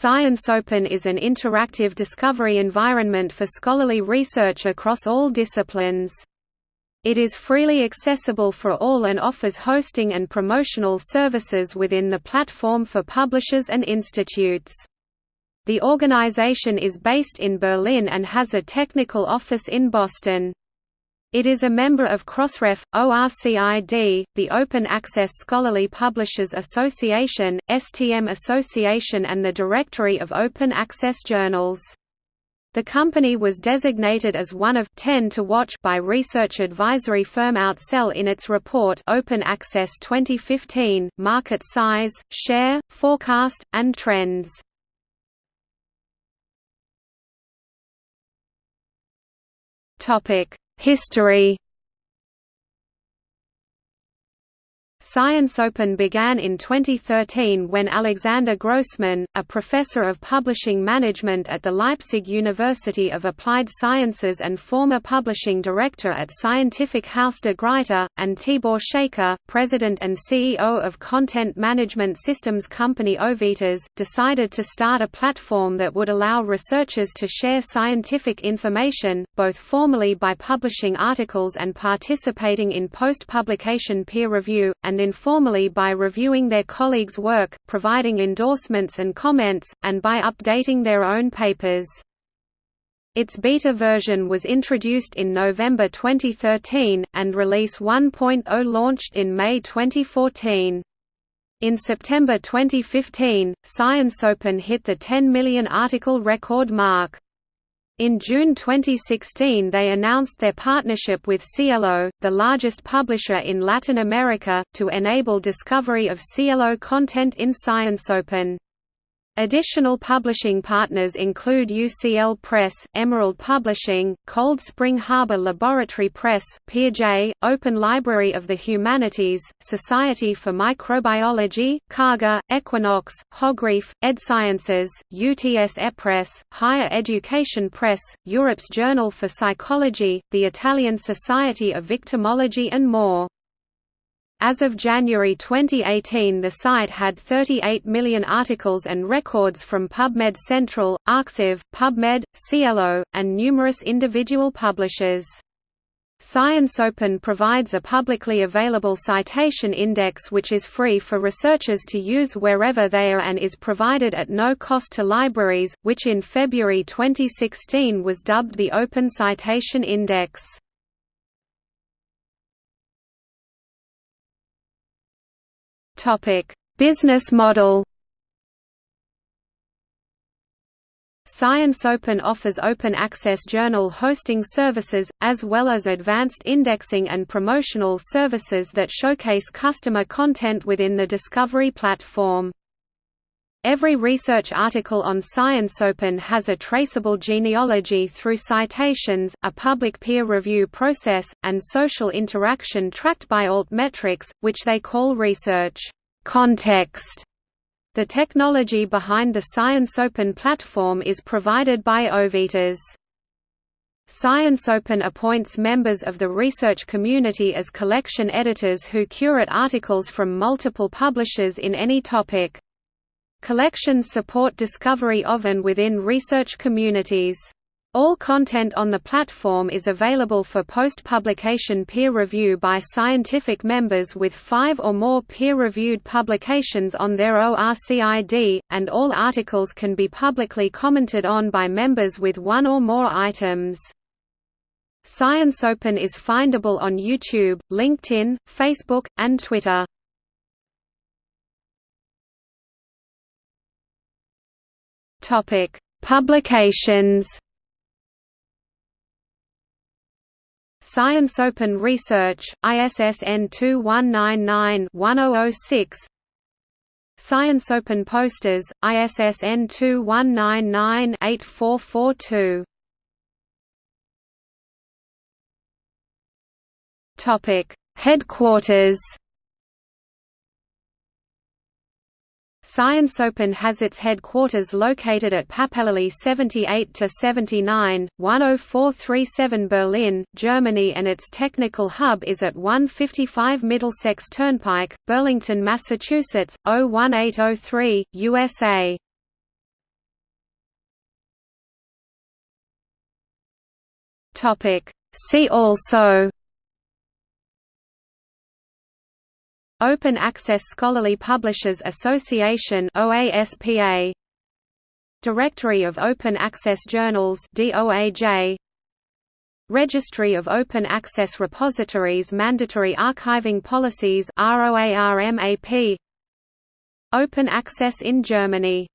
Science Open is an interactive discovery environment for scholarly research across all disciplines. It is freely accessible for all and offers hosting and promotional services within the platform for publishers and institutes. The organization is based in Berlin and has a technical office in Boston. It is a member of Crossref, ORCID, the Open Access Scholarly Publishers Association, STM Association and the Directory of Open Access Journals. The company was designated as one of 10 to watch by research advisory firm Outsell in its report Open Access 2015, Market Size, Share, Forecast, and Trends. Topic History Science Open began in 2013 when Alexander Grossmann, a professor of publishing management at the Leipzig University of Applied Sciences and former publishing director at Scientific Haus de Gruyter, and Tibor Tscheke, president and CEO of content management systems company Ovitas, decided to start a platform that would allow researchers to share scientific information, both formally by publishing articles and participating in post-publication peer review, and and informally by reviewing their colleagues' work, providing endorsements and comments, and by updating their own papers. Its beta version was introduced in November 2013, and Release 1.0 launched in May 2014. In September 2015, Science Open hit the 10 million article record mark. In June 2016 they announced their partnership with SciELO, the largest publisher in Latin America, to enable discovery of SciELO content in Science Open. Additional publishing partners include UCL Press, Emerald Publishing, Cold Spring Harbor Laboratory Press, PeerJ, Open Library of the Humanities, Society for Microbiology, Karger, Equinox, Hogrefe, EDP Sciences, UTS Press, Higher Education Press, Europe's Journal for Psychology, the Italian Society of Victimology and more. As of January 2018 the site had 38 million articles and records from PubMed Central, arXiv, PubMed, SciELO, and numerous individual publishers. Science Open provides a publicly available citation index which is free for researchers to use wherever they are and is provided at no cost to libraries, which in February 2016 was dubbed the Open Citation Index. Topic: Business model. Science Open offers open access journal hosting services, as well as advanced indexing and promotional services that showcase customer content within the Discovery platform. Every research article on ScienceOpen has a traceable genealogy through citations, a public peer review process, and social interaction tracked by altmetrics, which they call research context. The technology behind the ScienceOpen platform is provided by Ovitas. ScienceOpen appoints members of the research community as collection editors who curate articles from multiple publishers in any topic. Collections support discovery of and within research communities. All content on the platform is available for post-publication peer review by scientific members with five or more peer-reviewed publications on their ORCID, and all articles can be publicly commented on by members with one or more items. Science Open is findable on YouTube, LinkedIn, Facebook, and Twitter. Topic: Publications. Science Open Research, ISSN 2199-1006 Science Open Posters, ISSN 2199-8442 Headquarters ScienceOpen has its headquarters located at Pappelallee 78 to 79 10437 Berlin, Germany and its technical hub is at 155 Middlesex Turnpike, Burlington, Massachusetts, 01803, USA. See also Open Access Scholarly Publishers Association OASPA Directory of Open Access Journals DOAJ Registry of Open Access Repositories Mandatory Archiving Policies ROARMAP Open Access in Germany